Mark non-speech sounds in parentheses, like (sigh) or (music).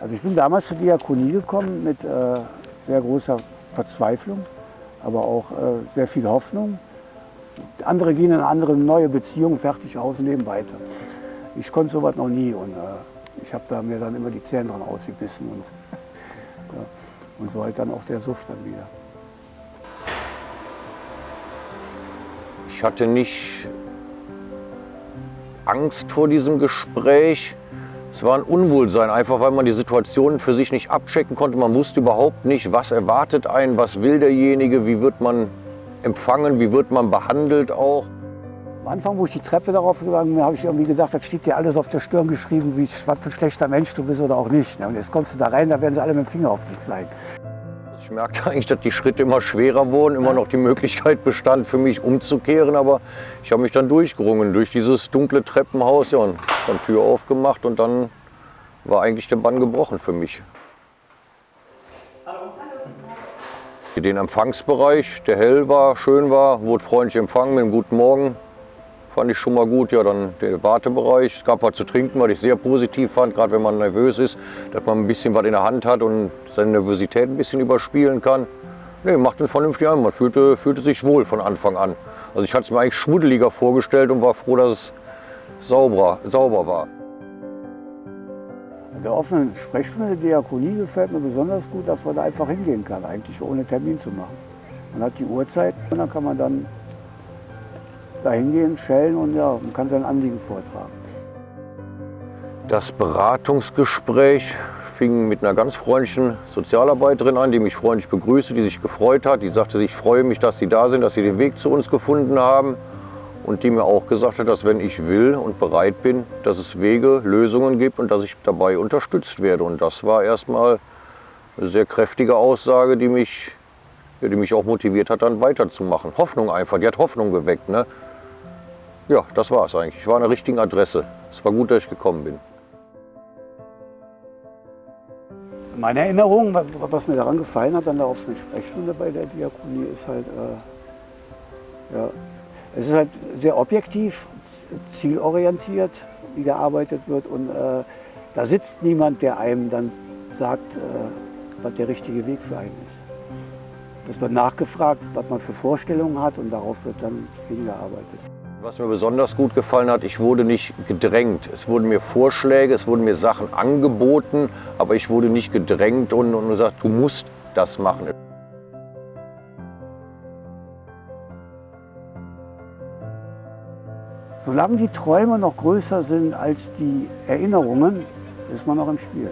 Also ich bin damals zur Diakonie gekommen mit äh, sehr großer Verzweiflung, aber auch äh, sehr viel Hoffnung. Andere gehen in andere neue Beziehung, fertig aus und leben weiter. Ich konnte sowas noch nie und äh, ich habe da mir dann immer die Zähne dran ausgebissen und, (laughs) ja, und so halt dann auch der Suft dann wieder. Ich hatte nicht Angst vor diesem Gespräch. Es war ein Unwohlsein, einfach weil man die Situation für sich nicht abchecken konnte. Man wusste überhaupt nicht, was erwartet einen, was will derjenige, wie wird man empfangen, wie wird man behandelt auch. Am Anfang, wo ich die Treppe darauf gegangen bin, habe ich irgendwie gedacht, das steht dir alles auf der Stirn geschrieben, wie was für ein schlechter Mensch du bist oder auch nicht. Und jetzt kommst du da rein, da werden sie alle mit dem Finger auf dich zeigen. Ich merkte eigentlich, dass die Schritte immer schwerer wurden, immer noch die Möglichkeit bestand für mich umzukehren, aber ich habe mich dann durchgerungen durch dieses dunkle Treppenhaus ja, und dann Tür aufgemacht und dann war eigentlich der Bann gebrochen für mich. Den Empfangsbereich, der hell war, schön war, wurde freundlich empfangen mit einem guten Morgen. Fand ich schon mal gut. Ja, dann der Wartebereich. Es gab was zu trinken, was ich sehr positiv fand, gerade wenn man nervös ist, dass man ein bisschen was in der Hand hat und seine Nervosität ein bisschen überspielen kann. Nee, macht einen vernünftig an. Man fühlte, fühlte sich wohl von Anfang an. Also ich hatte es mir eigentlich schmuddeliger vorgestellt und war froh, dass es sauber, sauber war. Der offenen Sprechstunde der Diakonie gefällt mir besonders gut, dass man da einfach hingehen kann, eigentlich ohne Termin zu machen. Man hat die Uhrzeit und dann kann man dann da hingehen, schellen und ja, man kann sein Anliegen vortragen. Das Beratungsgespräch fing mit einer ganz freundlichen Sozialarbeiterin an, die mich freundlich begrüßte, die sich gefreut hat. Die sagte, ich freue mich, dass Sie da sind, dass Sie den Weg zu uns gefunden haben. Und die mir auch gesagt hat, dass wenn ich will und bereit bin, dass es Wege, Lösungen gibt und dass ich dabei unterstützt werde. Und das war erstmal eine sehr kräftige Aussage, die mich, die mich auch motiviert hat, dann weiterzumachen. Hoffnung einfach, die hat Hoffnung geweckt. Ne? Ja, das war es eigentlich. Ich war an der richtigen Adresse. Es war gut, dass ich gekommen bin. Meine Erinnerung, was mir daran gefallen hat, an der offenen Sprechstunde bei der Diakonie, ist halt, äh, ja, es ist halt sehr objektiv, zielorientiert, wie gearbeitet wird. Und äh, da sitzt niemand, der einem dann sagt, äh, was der richtige Weg für einen ist. Es wird nachgefragt, was man für Vorstellungen hat und darauf wird dann hingearbeitet. Was mir besonders gut gefallen hat, ich wurde nicht gedrängt. Es wurden mir Vorschläge, es wurden mir Sachen angeboten, aber ich wurde nicht gedrängt und, und gesagt, du musst das machen. Solange die Träume noch größer sind als die Erinnerungen, ist man noch im Spiel.